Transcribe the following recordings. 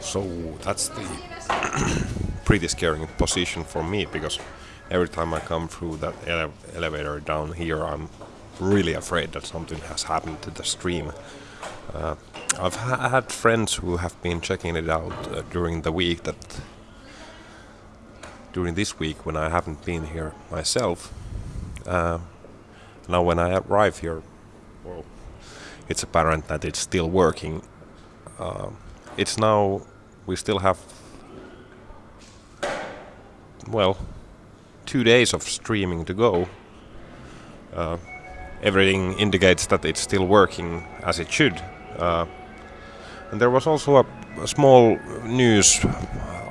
So that's the pretty scary position for me because every time I come through that ele elevator down here, I'm really afraid that something has happened to the stream. Uh, I've ha had friends who have been checking it out uh, during the week that during this week when I haven't been here myself. Uh, now when I arrive here, well, it's apparent that it's still working. It's now we still have well two days of streaming to go. Uh, everything indicates that it's still working as it should. Uh, and there was also a, a, small news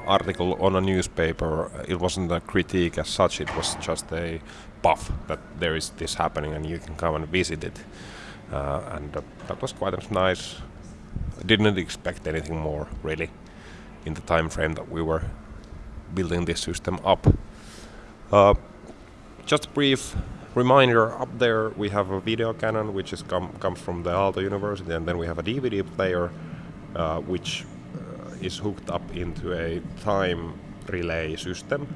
article on a newspaper. It wasn't a critique as such, it was just a puff that there is this happening and you can come and visit it. Uh, and uh, that was quite nice. I didn't expect anything more, really, in the time frame that we were building this system up. Uh, just a brief reminder, up there we have a video cannon which is com comes from the Aalto University and then we have a DVD player uh, which uh, is hooked up into a time relay system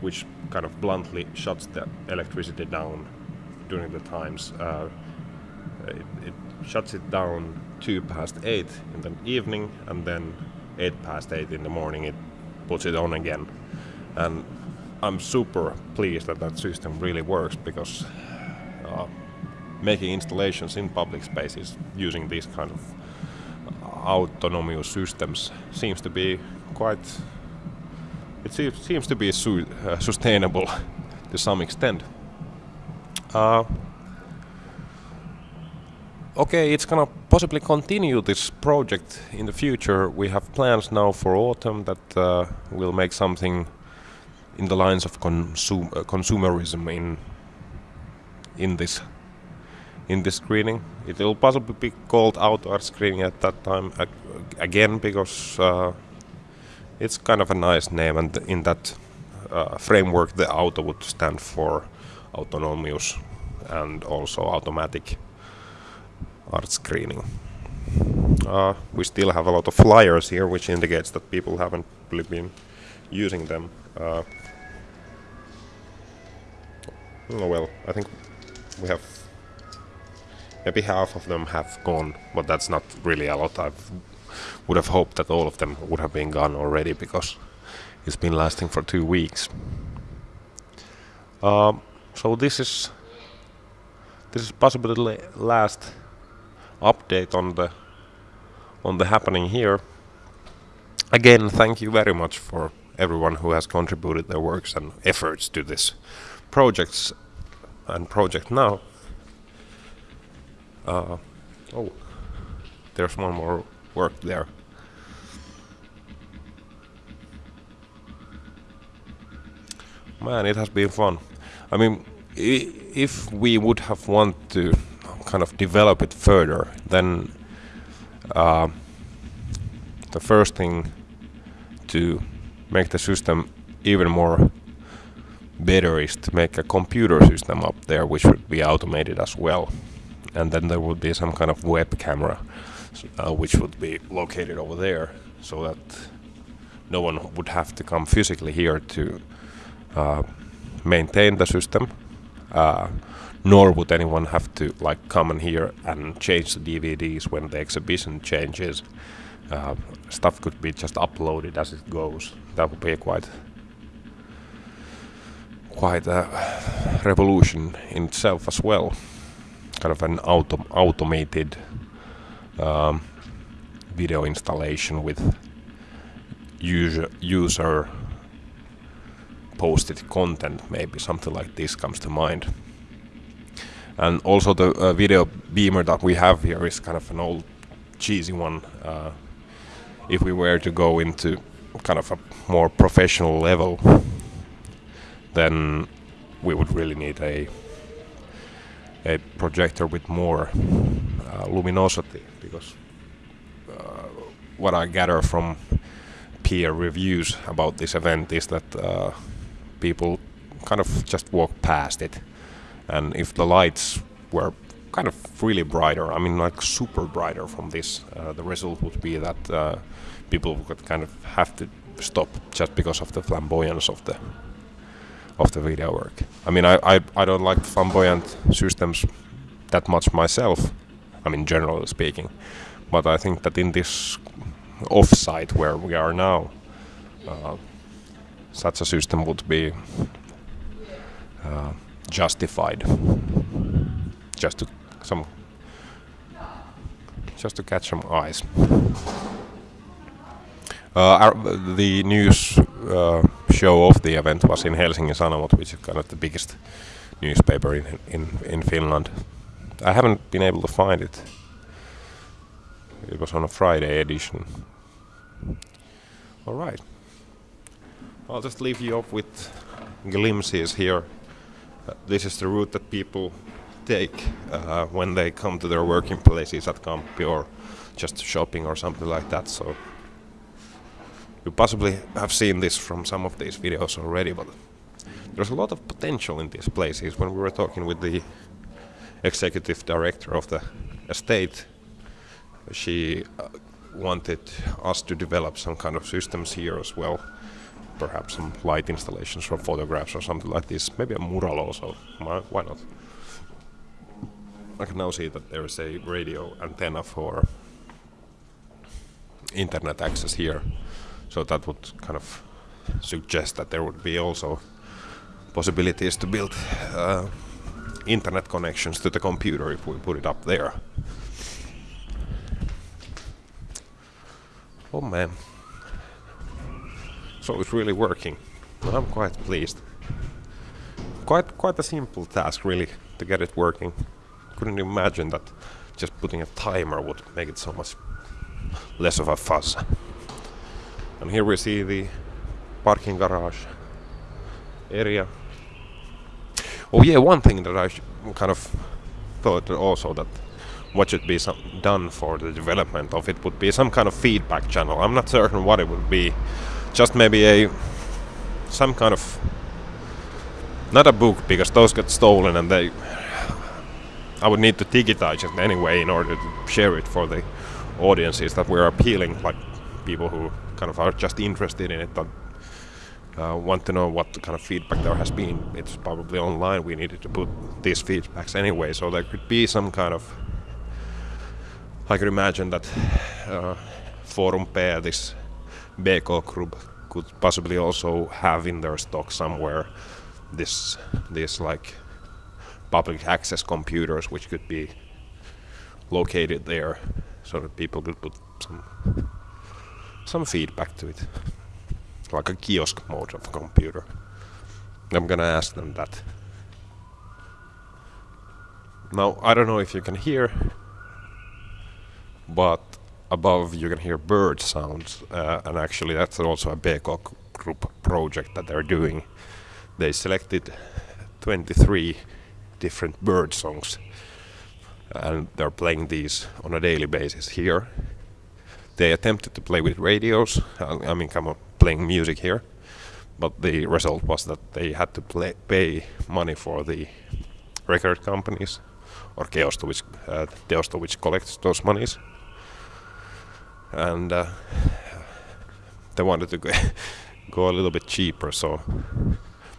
which kind of bluntly shuts the electricity down during the times. Uh, it, it, shuts it down 2 past 8 in the evening and then 8 past 8 in the morning it puts it on again. And I'm super pleased that that system really works because uh, making installations in public spaces using these kind of autonomous systems seems to be quite it seems to be su uh, sustainable to some extent. Uh, okay, it's gonna possibly continue this project in the future. We have plans now for autumn that uh, will make something in the lines of consum uh, consumerism in in this in this screening. It will possibly be called auto screening at that time ag again because uh, it's kind of a nice name, and in that uh, framework, the auto would stand for autonomous and also automatic auto screening. Uh, we still have a lot of flyers here, which indicates that people haven't really been using them. Uh, oh well, I think we have maybe half of them have gone, but that's not really a lot. I would have hoped that all of them would have been gone already because it's been lasting for two weeks. Um, so this is this is possibly last update on the on the happening here. Again, thank you very much for everyone who has contributed their works and efforts to this projects and project now. Uh, oh, there's one more work there. Man, it has been fun. I mean, if we would have want to kind of develop it further, then uh, the first thing to make the system even more better is to make a computer system up there which would be automated as well. And then there would be some kind of web camera uh, which would be located over there so that no one would have to come physically here to uh, maintain the system uh, nor would anyone have to like come in here and change the DVDs when the exhibition changes. Uh, stuff could be just uploaded as it goes. That would be quite quite a revolution in itself as well. Kind of an auto automated um, video installation with user user posted content. Maybe something like this comes to mind and also the uh, video beamer that we have here is kind of an old cheesy one uh, if we were to go into kind of a more professional level then we would really need a a projector with more uh, luminosity because uh, what I gather from peer reviews about this event is that uh, people kind of just walk past it and if the lights were kind of really brighter. I mean, like super brighter from this. Uh, the result would be that uh, people would kind of have to stop just because of the flamboyance of the of the video work. I mean, I I, I don't like flamboyant systems that much myself. I mean, generally speaking, but I think that in this offsite where we are now, uh, such a system would be uh, justified just to some just to catch some eyes. Uh, our, the news uh, show of the event was in Helsingin Sanomat, which is kind of the biggest newspaper in, in in Finland. I haven't been able to find it. It was on a Friday edition. All right. I'll just leave you off with glimpses here. Uh, this is the route that people take uh, when they come to their working places at Kamppi or just shopping or something like that. So you possibly have seen this from some of these videos already, but there's a lot of potential in these places. When we were talking with the executive director of the estate, she uh, wanted us to develop some kind of systems here as well. Perhaps some light installations or photographs or something like this. Maybe a mural also. Why not? I can now see that there is a radio antenna for internet access here. So that would kind of suggest that there would be also possibilities to build uh, internet connections to the computer if we put it up there. Oh man. So it's really working. I'm quite pleased. Quite quite a simple task really to get it working. Couldn't imagine that just putting a timer would make it so much less of a fuss. And here we see the parking garage area. Oh yeah, one thing that I kind of thought also that what should be done for the development of it would be some kind of feedback channel. I'm not certain what it would be. Just maybe a some kind of not a book because those get stolen and they I would need to digitize it anyway in order to share it for the audiences that we're appealing, like people who kind of are just interested in it that uh, want to know what kind of feedback there has been. It's probably online. We needed to put these feedbacks anyway, so there could be some kind of I could imagine that uh, Forum P, this BK group, could possibly also have in their stock somewhere this this like public access computers which could be located there so that people could put some some feedback to it. Like a kiosk mode of a computer. I'm gonna ask them that. Now I don't know if you can hear but above you can hear bird sounds uh, and actually that's also a BK group project that they're doing. They selected 23 different bird songs and they're playing these on a daily basis here. They attempted to play with radios, I mean come on, playing music here, but the result was that they had to play, pay money for the record companies or Keosto which, uh, Teosto which collects those monies and uh, they wanted to go, a little bit cheaper so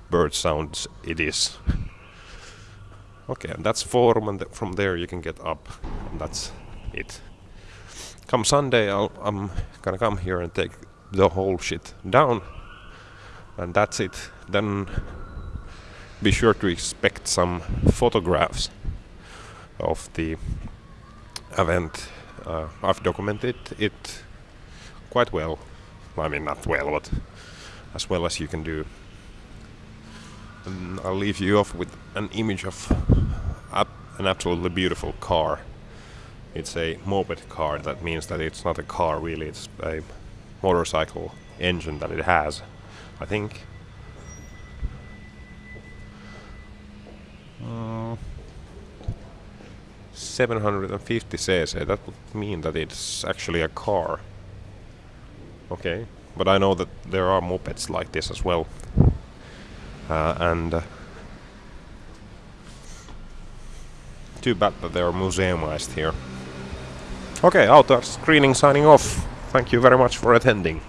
bird sounds it is. Okay and that's forum and th from there you can get up and that's it. Come Sunday I'll, I'm gonna come here and take the whole shit down and that's it. Then be sure to expect some photographs of the event uh, I've documented it quite well. I mean, not well, but as well as you can do. And I'll leave you off with an image of an absolutely beautiful car. It's a moped car. That means that it's not a car really. It's a motorcycle engine that it has. I think. 750 cc, that would mean that it's actually a car. Okay, but I know that there are mopeds like this as well. Uh, and uh, too bad that they are museumized here. Okay, auto screening signing off. Thank you very much for attending.